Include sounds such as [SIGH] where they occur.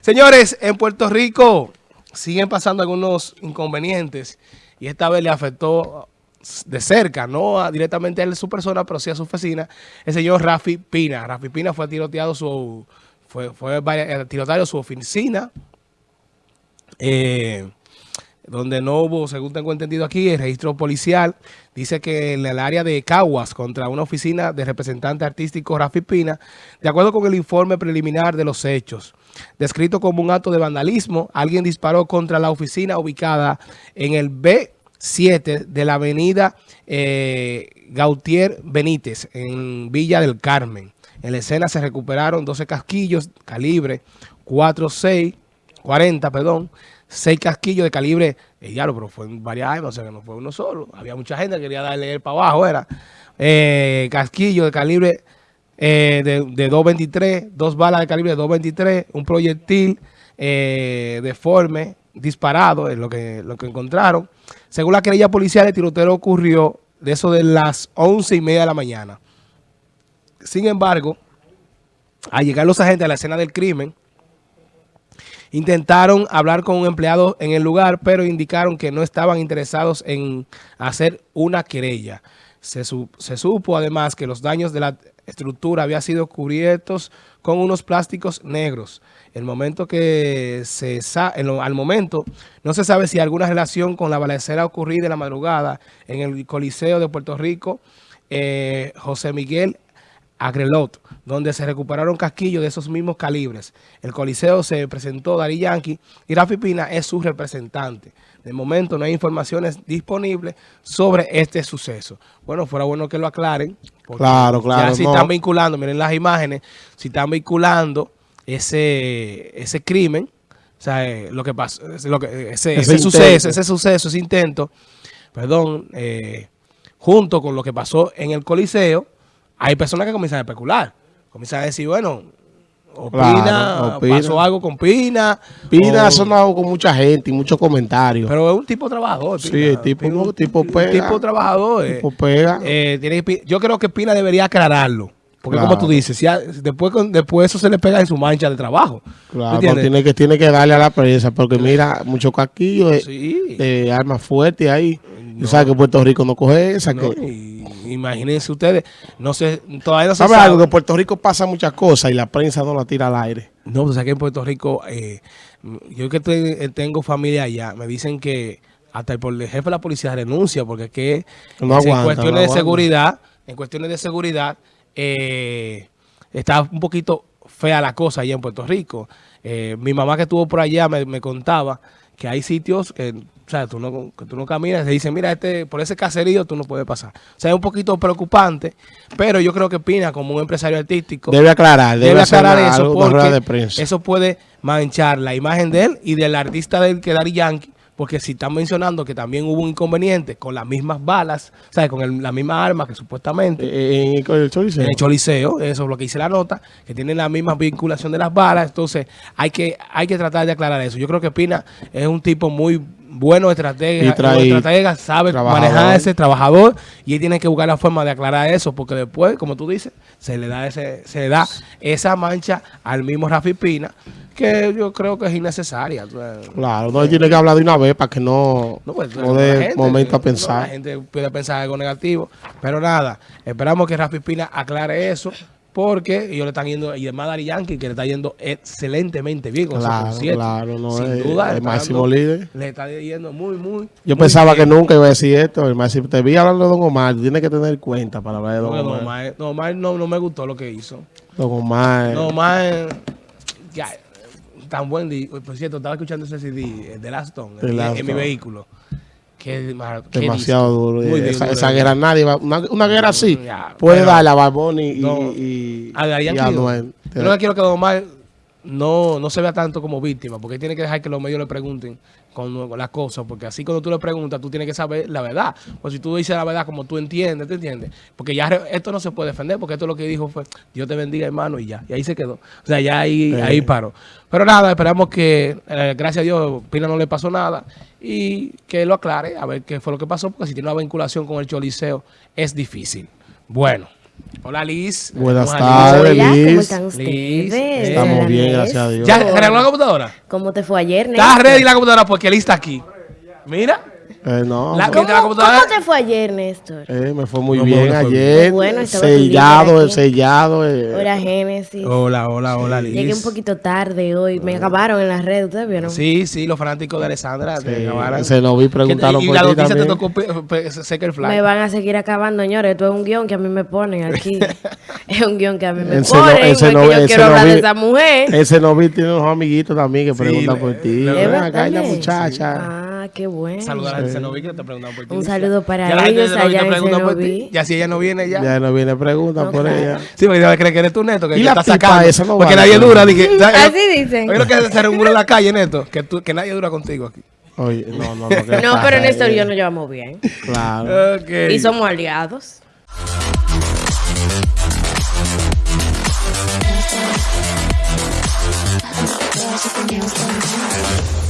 Señores, en Puerto Rico siguen pasando algunos inconvenientes y esta vez le afectó de cerca, no directamente a su persona, pero sí a su oficina, el señor Rafi Pina. Rafi Pina fue tiroteado su, fue, fue tiroteado su oficina, eh, donde no hubo, según tengo entendido aquí, el registro policial dice que en el área de Caguas, contra una oficina de representante artístico Rafi Pina, de acuerdo con el informe preliminar de los hechos, descrito como un acto de vandalismo, alguien disparó contra la oficina ubicada en el B7 de la avenida eh, Gautier Benítez, en Villa del Carmen. En la escena se recuperaron 12 casquillos, calibre 4.6, 40, perdón, seis casquillos de calibre, eh, pero fue en varias armas, o sea que no fue uno solo. Había mucha gente que quería darle el para abajo, era. Eh, casquillo de calibre eh, de, de 2.23, dos balas de calibre de 2.23, un proyectil eh, deforme disparado, es lo que, lo que encontraron. Según la querella policial, el tiroteo ocurrió de eso de las once y media de la mañana. Sin embargo, al llegar los agentes a la escena del crimen, Intentaron hablar con un empleado en el lugar, pero indicaron que no estaban interesados en hacer una querella. Se, supo además que los daños de la estructura habían sido cubiertos con unos plásticos negros. El momento que se al momento no se sabe si alguna relación con la balacera ocurrida en la madrugada en el Coliseo de Puerto Rico, eh, José Miguel Agrelot, donde se recuperaron casquillos de esos mismos calibres. El Coliseo se presentó Dari Yankee y Rafi Pina es su representante. De momento no hay informaciones disponibles sobre este suceso. Bueno, fuera bueno que lo aclaren. Claro, claro. Ya si están vinculando, miren las imágenes, si están vinculando ese, ese crimen, o sea, eh, lo que pasó, lo que, ese, suceso, ese suceso, ese intento, perdón, eh, junto con lo que pasó en el Coliseo, hay personas que comienzan a especular. Comienzan a decir, bueno, Opina, pasó algo con Pina. Pina ha sonado con mucha gente y muchos comentarios. Pero es un tipo trabajador. Sí, el tipo, un, tipo pega. tipo trabajador. Tipo eh. pega. Eh, tiene, yo creo que Pina debería aclararlo. Porque como tú dices, si después, después eso se le pega en su mancha de trabajo. Claro, tiene que, tiene que darle a la prensa, porque mira, mucho casquillo de, armas fuertes ahí. No. sabes que Puerto Rico no coge esa. que... imagínense ustedes, no sé, todavía no se sabe. algo? Que en Puerto Rico pasa muchas cosas y la prensa no la tira al aire. No, pues aquí en Puerto Rico, eh, yo que eh, tengo familia allá, me dicen que hasta el, jefe de la policía renuncia porque es que en cuestiones de seguridad, en cuestiones de seguridad, eh, está un poquito fea la cosa allá en Puerto Rico. Eh, mi mamá que estuvo por allá me, contaba que hay sitios que, o sea, tú no, que tú no caminas, te dicen, mira, este por ese caserío tú no puedes pasar. O sea, es un poquito preocupante, pero yo creo que Pina, como un empresario artístico... Debe aclarar, debe, aclarar eso, porque eso puede manchar la imagen de él y del artista del que Dari Yankee, porque si están mencionando que también hubo un inconveniente con las mismas balas, ¿sabes? Con el, la misma arma que supuestamente... Eh, en, el Choliseo. En el Choliseo, eso es lo que dice la nota, que tienen la misma vinculación de las balas, entonces hay que, hay que tratar de aclarar eso. Yo creo que Pina es un tipo muy bueno estratega, estratega sabe manejar ese trabajador y él tiene que buscar la forma de aclarar eso, porque después, como tú dices, se le da ese, se le da esa mancha al mismo Rafi Pina, que yo creo que es innecesaria. Claro, no tiene que hablar de una vez para que no, no, pues, dé momento a pensar. la gente puede pensar algo negativo, pero nada, esperamos que Rafi Pina aclare eso porque ellos le están yendo, y además Dari Yankee, que le está yendo excelentemente bien con claro, Claro, no, Sin es, duda. El máximo líder. Le está yendo muy, muy. Yo pensaba que nunca iba a decir esto. Además, si te vi hablando de Don Omar, tienes que tener cuenta para hablar de Don no, Omar. Don Omar, no, no me gustó lo que hizo. Don Omar. Don Omar. Ya, tan buen día. Por cierto, estaba escuchando ese CD de Laston en mi vehículo. Qué, Demasiado duro. esa, guerra nadie va. Una, guerra así puede darle a Barboni y, y, a, y a. Yo que quiero que Don Omar no, no se vea tanto como víctima, porque tiene que dejar que los medios le pregunten con, las cosas, porque así cuando tú le preguntas, tú tienes que saber la verdad. O si tú dices la verdad como tú entiendes, ¿te entiendes? Porque ya esto no se puede defender, porque esto lo que dijo fue, Dios te bendiga, hermano, y ya. Y ahí se quedó. O sea, ya ahí, ahí paró. Pero nada, esperamos que, eh, gracias a Dios, Pina no le pasó nada y que lo aclare, a ver qué fue lo que pasó, porque si tiene una vinculación con el Choliseo, es difícil. Bueno. Hola Liz. Buenas tardes, ¿cómo Liz. están ustedes? Liz, Hola, Estamos bien, gracias a Dios. ¿Ya arregló la computadora? ¿Cómo te fue ayer, ¿Está Néstor? ready la computadora? Porque Liz está aquí. Mira. Eh, no, La- ¿Cómo, la cómo te fue ayer, Néstor? eh, me fue muy No, bien ayer. Qué bueno, sellado, sellado. eh. Hola, Génesis. Hola, hola, hola Liz. Llegué un poquito tarde hoy. Me acabaron en las redes, ¿ustedes vieron? Sí, sí, los fanáticos de Alessandra. te Sí, acabaron. se nos vi preguntaron y por la ti noticia te tocó pe- pe- Seca el. Me van a seguir acabando, señores. Esto es un guion que a mí me ponen aquí. [LAUGHS] es un guion que a mí me Ese no- ponen. ese porque no- yo ese quiero hablar vi- de esa mujer. Ese novio tiene unos amiguitos también que preguntan por ti. Ven ¿Es acá, Sí. muchacha. Ah, qué bueno. Saludar a Cenoví que te preguntan por ti. Un saludo para Ya la gente de ellos allá te en pregunta por ti. Cenoví. Ya si ella no viene ya. Ya no viene pregunta No, por ella. Sí, porque ella cree que eres tu neto, que, ¿Y la está sacando. esa no porque vale? nadie dura. di que- [LAUGHS] Así dicen. Oye, que se rumora en la calle, Neto, que, tú, que nadie dura contigo aquí. Oye, no, no, no. ¿qué No, pero Néstor y yo nos llevamos bien. Claro. Ok. Y somos aliados. Gracias,